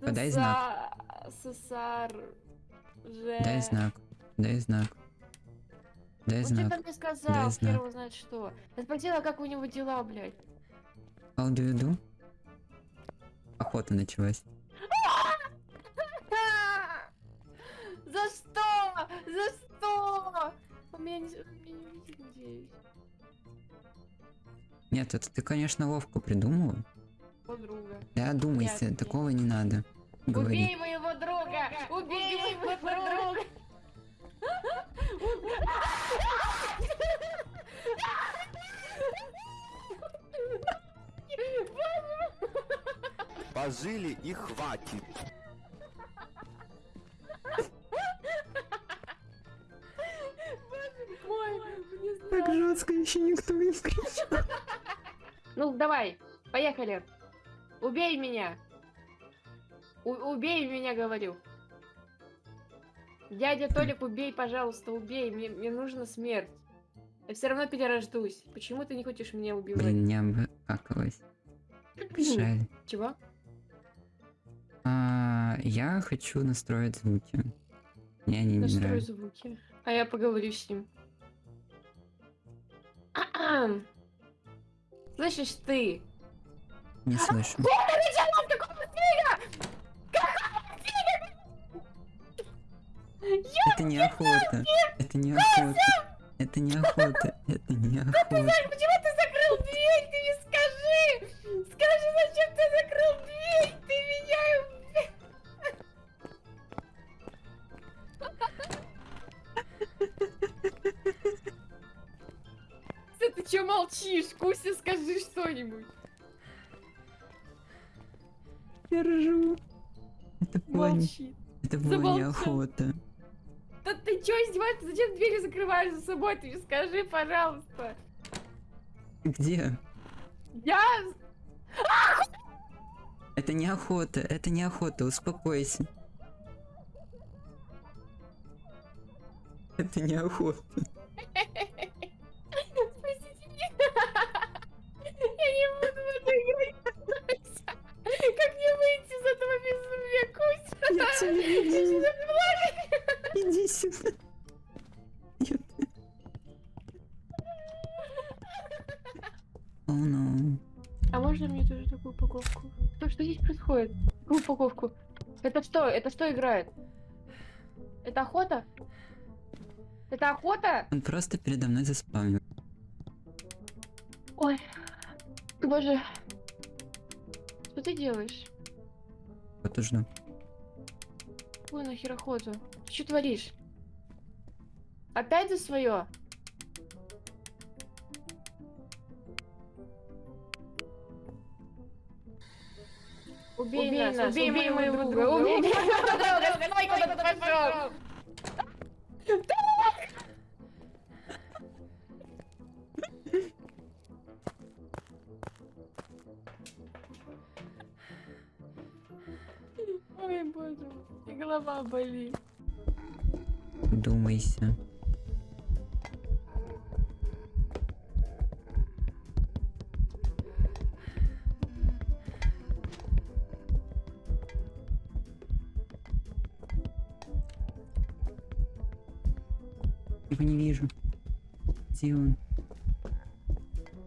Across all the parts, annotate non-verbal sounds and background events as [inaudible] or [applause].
Подай знак. Же. Дай знак. Дай знак. Дай знак. там мне сказал, Дай знак. знает что. Я спросила, как у него дела, блядь. How do you do? Охота началась. [laughs] За что? За что? Он меня не, он меня не. Нет, это ты, конечно, ловко придумала. Подруга. Да, думайся, Ясно. такого не надо. Убей Говори. моего друга! Убей моего друга! Пожили и хватит. Так жестко еще никто не кричал. Ну, давай, поехали. Убей меня. У- убей меня, говорю. Дядя Толик, убей, пожалуйста, убей. Мне, мне нужна смерть. Я все равно перерождусь. Почему ты не хочешь меня убивать? Блин, не обкакалась. Жаль. Чего? А, я хочу настроить звуки. Мне они не Настрой нравятся. звуки. А я поговорю с ним. А-ам. Слышишь ты? Не слышу. Это не охота. Это не охота. Это не охота. Это не охота. Почему ты закрыл дверь? Ты мне скажи! Скажи, зачем ты закрыл дверь? Ты меня... Куся, [laughs] ты чё молчишь? Куся, скажи что-нибудь. Я ржу. Это было, это было не Замолчал. охота. Да ты чё издеваешься? Зачем двери закрываешь за собой? Ты мне скажи, пожалуйста. Где? Я... Это не охота. Это не охота. Успокойся. Это не охота. [laughs] О, ну. А можно мне тоже такую упаковку? Что, что здесь происходит? Какую упаковку? Это что? Это что играет? Это охота? Это охота? Он просто передо мной заспавнил. Ой, боже. Что ты делаешь? И жду. Какую нахер охоту? Ты что творишь? Опять за свое? Убей, нас, убей, моего друга, убей моего друга, давай куда ты пошел? Ой, боже, и голова болит. Думайся. Его не вижу. Где он?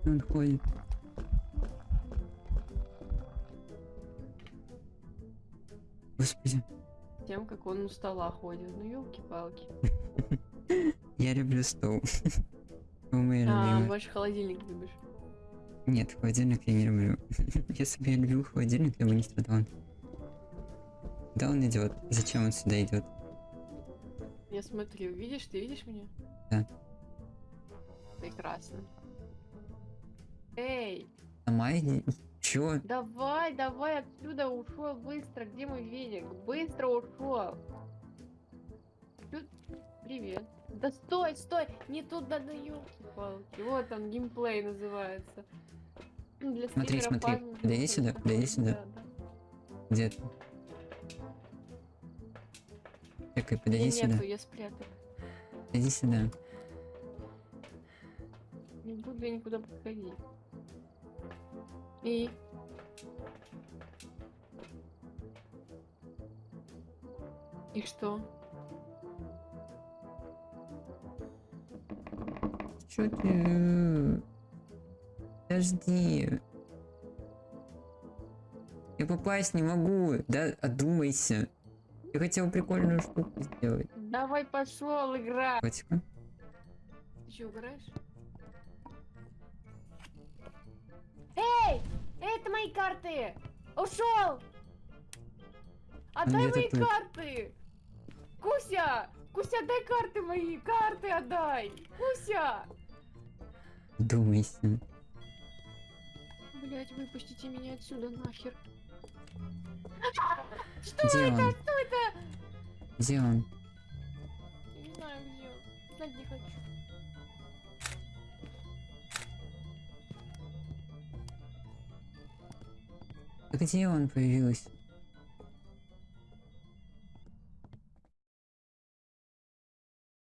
Где он ходит? Господи, Тем, как он у стола ходит. Ну, елки-палки. [laughs] я люблю стол. [laughs] А, больше холодильник любишь. Нет, холодильник я не люблю. [laughs] Если бы я любил холодильник, я бы не страдал. Да он идет. Зачем он сюда идет? Смотрю, видишь, ты видишь меня? Да. Прекрасно. Эй, иди. Чё? давай, давай отсюда ушел быстро. Где мой веник? Быстро ушел. Привет. Да стой, стой, не туда да елки-палки. Вот он, геймплей называется. Для Смотри, смотри. Подойди сюда, подойди сюда. Да, да. Где ты? Чекай, подойди Меня сюда. я спрятал. Иди сюда. Не буду я никуда подходить. И... И что? Чё ты? Подожди. Я попасть не могу. Да, одумайся. Я хотел прикольную штуку сделать. Давай пошел, игра. Котика. Ты что, угораешь? Эй! Это мои карты! Ушел! Отдай где-то мои тут. карты! Куся! Куся, дай карты мои! Карты отдай! Куся! Думайся. Блять, выпустите меня отсюда нахер. Где он? Что это? Где он? Я не знаю, где он. Знать не хочу. Где он появился?